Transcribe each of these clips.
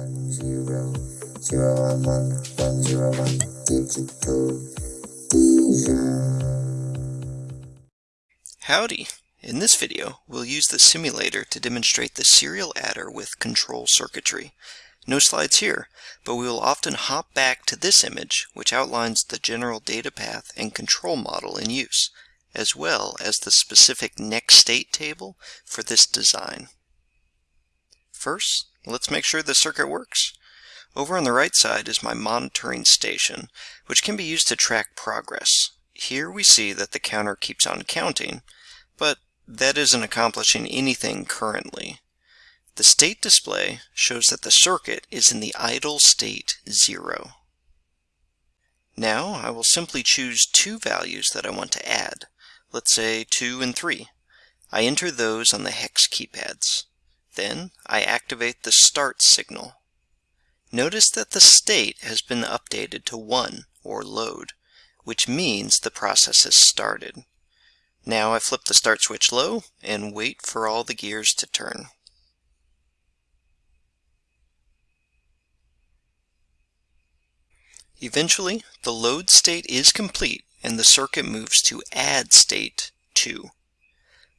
one zero zero one one one zero one digital Howdy! In this video, we'll use the simulator to demonstrate the serial adder with control circuitry. No slides here, but we will often hop back to this image, which outlines the general data path and control model in use, as well as the specific next state table for this design. First, let's make sure the circuit works. Over on the right side is my monitoring station, which can be used to track progress. Here we see that the counter keeps on counting, but that isn't accomplishing anything currently. The state display shows that the circuit is in the idle state 0. Now I will simply choose two values that I want to add, let's say 2 and 3. I enter those on the hex keypads. Then I activate the start signal. Notice that the state has been updated to 1, or load, which means the process has started. Now I flip the start switch low and wait for all the gears to turn. Eventually, the load state is complete and the circuit moves to add state 2.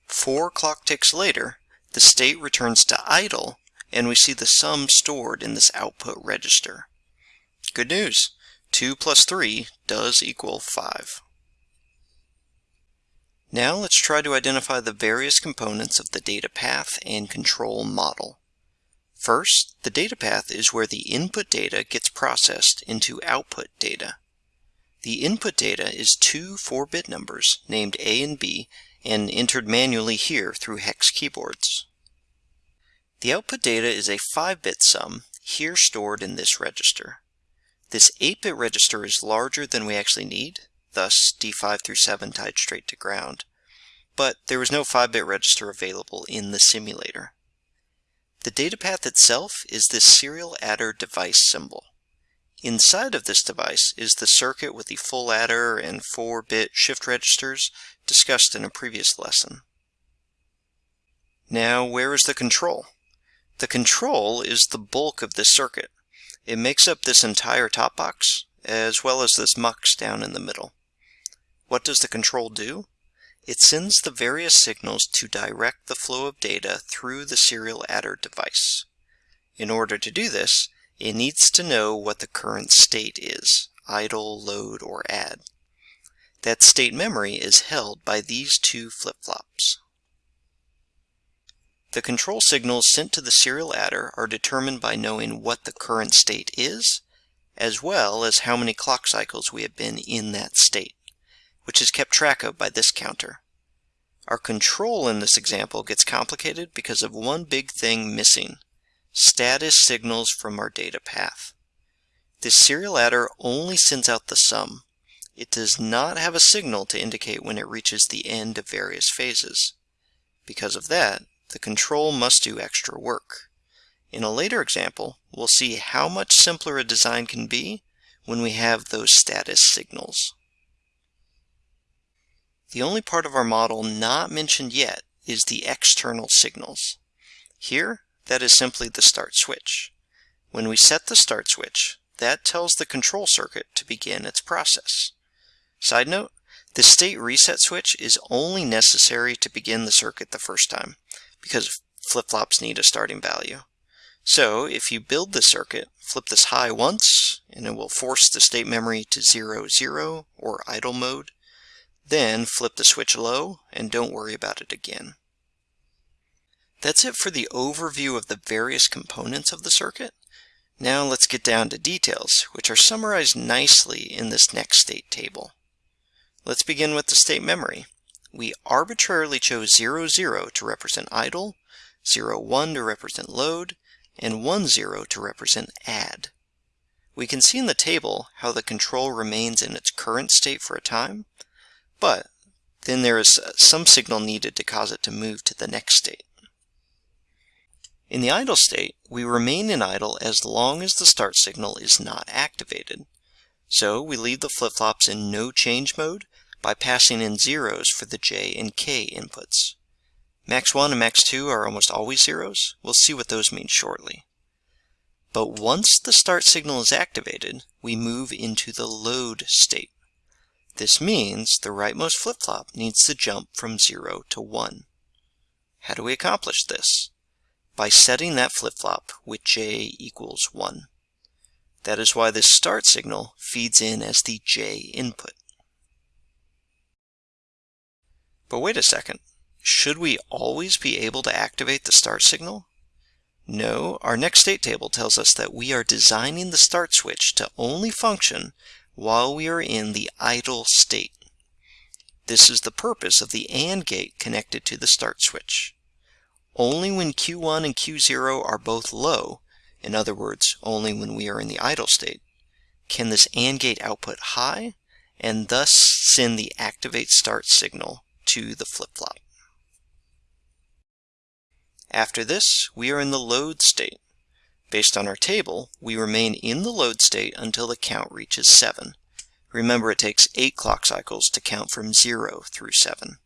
Four clock ticks later, the state returns to idle and we see the sum stored in this output register. Good news! 2 plus 3 does equal 5. Now let's try to identify the various components of the data path and control model. First, the data path is where the input data gets processed into output data. The input data is two 4-bit numbers named A and B and entered manually here through hex keyboards. The output data is a 5-bit sum, here stored in this register. This 8-bit register is larger than we actually need, thus D5 through 7 tied straight to ground. But there was no 5-bit register available in the simulator. The data path itself is this serial adder device symbol. Inside of this device is the circuit with the full adder and 4-bit shift registers discussed in a previous lesson. Now where is the control? The control is the bulk of this circuit. It makes up this entire top box, as well as this mux down in the middle. What does the control do? It sends the various signals to direct the flow of data through the serial adder device. In order to do this, it needs to know what the current state is, idle, load, or add. That state memory is held by these two flip-flops. The control signals sent to the serial adder are determined by knowing what the current state is, as well as how many clock cycles we have been in that state which is kept track of by this counter. Our control in this example gets complicated because of one big thing missing, status signals from our data path. This serial adder only sends out the sum. It does not have a signal to indicate when it reaches the end of various phases. Because of that, the control must do extra work. In a later example, we'll see how much simpler a design can be when we have those status signals. The only part of our model not mentioned yet is the external signals. Here, that is simply the start switch. When we set the start switch, that tells the control circuit to begin its process. Side note, the state reset switch is only necessary to begin the circuit the first time, because flip-flops need a starting value. So if you build the circuit, flip this high once, and it will force the state memory to 0, 0, or idle mode, then flip the switch low and don't worry about it again. That's it for the overview of the various components of the circuit. Now let's get down to details, which are summarized nicely in this next state table. Let's begin with the state memory. We arbitrarily chose 0, 0 to represent idle, 0, 1 to represent load, and 1, 0 to represent add. We can see in the table how the control remains in its current state for a time, but then there is some signal needed to cause it to move to the next state. In the idle state, we remain in idle as long as the start signal is not activated. So we leave the flip-flops in no change mode by passing in zeros for the J and K inputs. Max 1 and Max 2 are almost always zeros. We'll see what those mean shortly. But once the start signal is activated, we move into the load state. This means the rightmost flip-flop needs to jump from 0 to 1. How do we accomplish this? By setting that flip-flop with j equals 1. That is why this start signal feeds in as the j input. But wait a second. Should we always be able to activate the start signal? No, our next state table tells us that we are designing the start switch to only function while we are in the idle state. This is the purpose of the AND gate connected to the start switch. Only when Q1 and Q0 are both low, in other words, only when we are in the idle state, can this AND gate output high and thus send the activate start signal to the flip-flop. After this, we are in the load state. Based on our table, we remain in the load state until the count reaches 7. Remember, it takes 8 clock cycles to count from 0 through 7.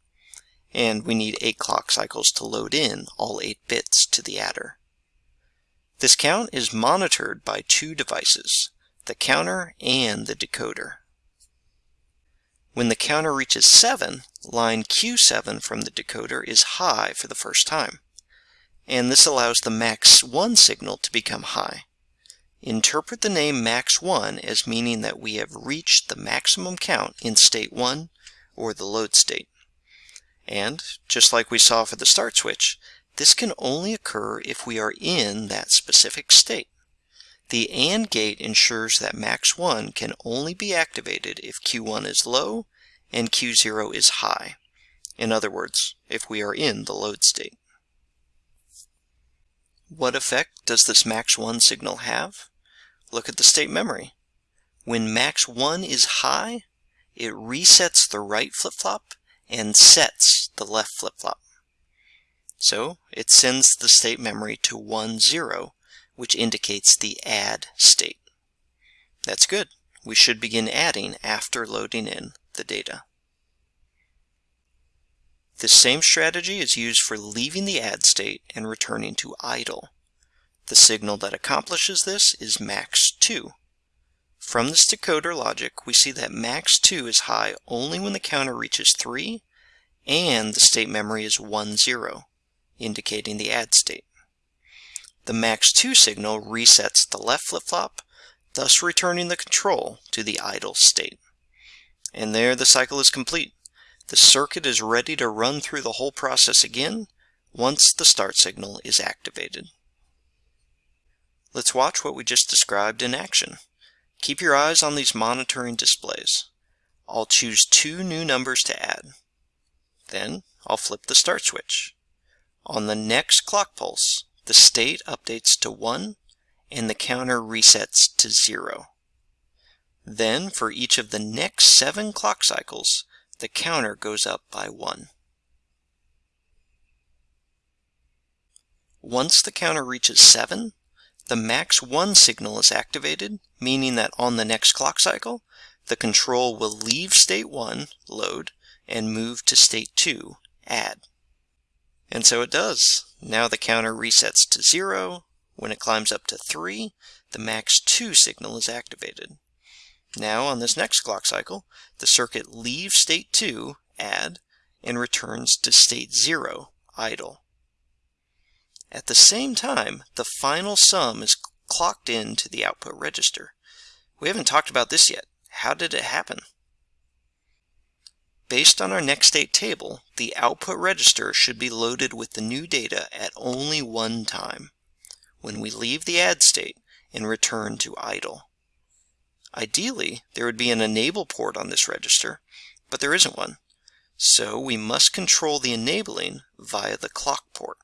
And we need 8 clock cycles to load in all 8 bits to the adder. This count is monitored by two devices, the counter and the decoder. When the counter reaches 7, line Q7 from the decoder is high for the first time. And this allows the max 1 signal to become high. Interpret the name max 1 as meaning that we have reached the maximum count in state 1 or the load state. And, just like we saw for the start switch, this can only occur if we are in that specific state. The AND gate ensures that max 1 can only be activated if Q1 is low and Q0 is high. In other words, if we are in the load state. What effect does this max 1 signal have? Look at the state memory. When max 1 is high, it resets the right flip-flop and sets the left flip-flop. So it sends the state memory to 1, 0, which indicates the add state. That's good. We should begin adding after loading in the data. This same strategy is used for leaving the add state and returning to idle. The signal that accomplishes this is max 2. From this decoder logic, we see that max 2 is high only when the counter reaches 3 and the state memory is 1, 0, indicating the add state. The max 2 signal resets the left flip-flop, thus returning the control to the idle state. And there the cycle is complete. The circuit is ready to run through the whole process again once the start signal is activated. Let's watch what we just described in action. Keep your eyes on these monitoring displays. I'll choose two new numbers to add. Then I'll flip the start switch. On the next clock pulse, the state updates to 1 and the counter resets to 0. Then, for each of the next 7 clock cycles, the counter goes up by 1. Once the counter reaches 7, the max 1 signal is activated, meaning that on the next clock cycle, the control will leave state 1, load, and move to state 2, add. And so it does. Now the counter resets to 0. When it climbs up to 3, the max 2 signal is activated. Now on this next clock cycle, the circuit leaves state 2, add, and returns to state 0, idle. At the same time, the final sum is clocked into the output register. We haven't talked about this yet. How did it happen? Based on our next state table, the output register should be loaded with the new data at only one time, when we leave the add state and return to idle. Ideally, there would be an enable port on this register, but there isn't one. So we must control the enabling via the clock port.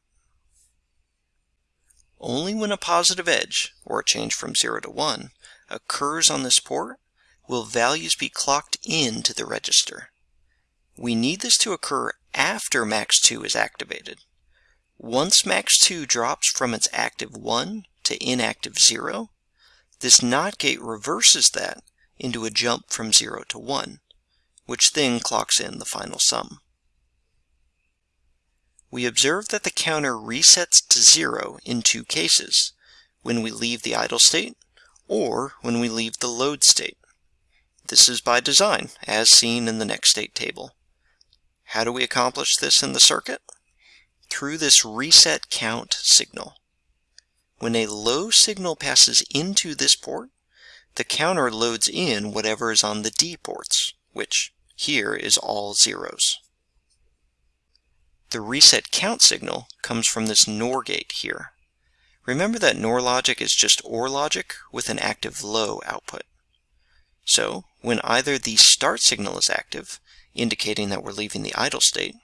Only when a positive edge, or a change from 0 to 1, occurs on this port will values be clocked into the register. We need this to occur after MAX2 is activated. Once MAX2 drops from its active 1 to inactive 0, this NOT gate reverses that into a jump from 0 to 1, which then clocks in the final sum. We observe that the counter resets to 0 in two cases, when we leave the idle state or when we leave the load state. This is by design, as seen in the next state table. How do we accomplish this in the circuit? Through this reset count signal. When a low signal passes into this port, the counter loads in whatever is on the D ports, which here is all zeros. The reset count signal comes from this NOR gate here. Remember that NOR logic is just OR logic with an active low output. So when either the start signal is active, indicating that we're leaving the idle state,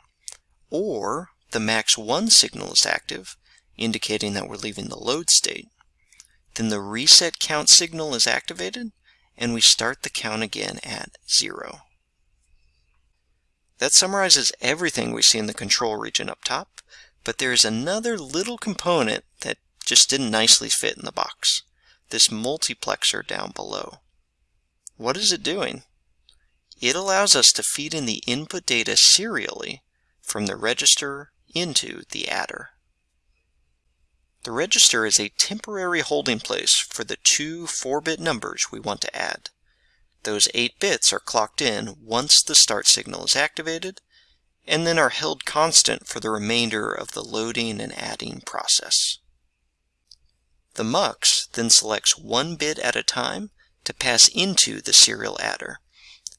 or the max 1 signal is active, indicating that we're leaving the load state, then the reset count signal is activated and we start the count again at 0. That summarizes everything we see in the control region up top, but there is another little component that just didn't nicely fit in the box. This multiplexer down below. What is it doing? It allows us to feed in the input data serially from the register into the adder. The register is a temporary holding place for the two 4-bit numbers we want to add. Those 8 bits are clocked in once the start signal is activated, and then are held constant for the remainder of the loading and adding process. The MUX then selects one bit at a time to pass into the serial adder.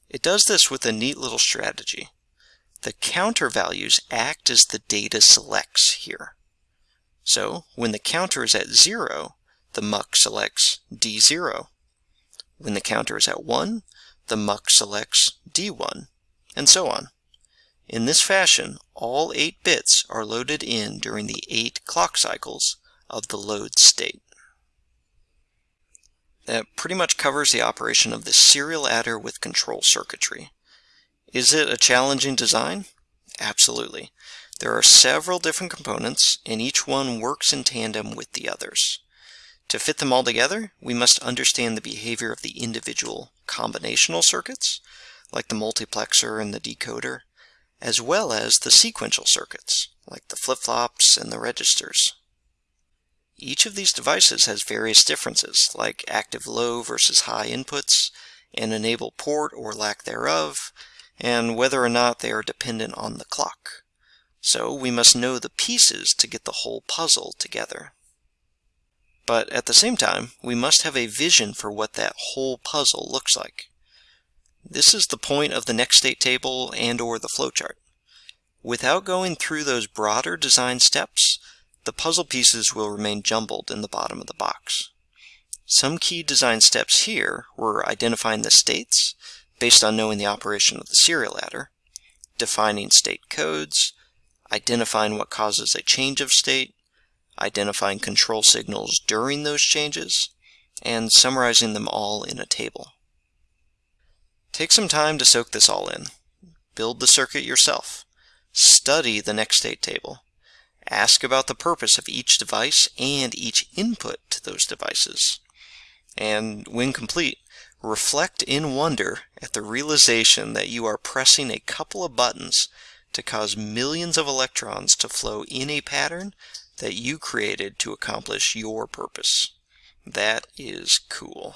It does this with a neat little strategy. The counter values act as the data selects here. So when the counter is at 0, the MUX selects D0. When the counter is at 1, the MUX selects D1, and so on. In this fashion, all 8 bits are loaded in during the 8 clock cycles of the load state. That pretty much covers the operation of the serial adder with control circuitry. Is it a challenging design? Absolutely. There are several different components, and each one works in tandem with the others. To fit them all together, we must understand the behavior of the individual combinational circuits, like the multiplexer and the decoder, as well as the sequential circuits, like the flip-flops and the registers. Each of these devices has various differences, like active low versus high inputs, an enable port or lack thereof, and whether or not they are dependent on the clock. So we must know the pieces to get the whole puzzle together. But at the same time, we must have a vision for what that whole puzzle looks like. This is the point of the next state table and or the flowchart. Without going through those broader design steps, the puzzle pieces will remain jumbled in the bottom of the box. Some key design steps here were identifying the states, based on knowing the operation of the serial adder, defining state codes, identifying what causes a change of state, identifying control signals during those changes, and summarizing them all in a table. Take some time to soak this all in. Build the circuit yourself. Study the next state table. Ask about the purpose of each device and each input to those devices. And when complete, reflect in wonder at the realization that you are pressing a couple of buttons to cause millions of electrons to flow in a pattern that you created to accomplish your purpose. That is cool.